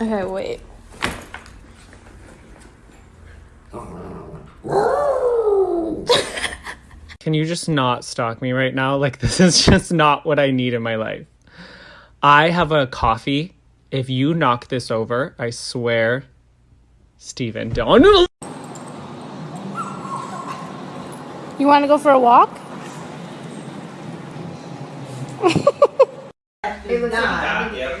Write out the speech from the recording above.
Okay, wait. Can you just not stalk me right now? Like, this is just not what I need in my life. I have a coffee. If you knock this over, I swear, Steven, don't. You want to go for a walk? It was not. Yep.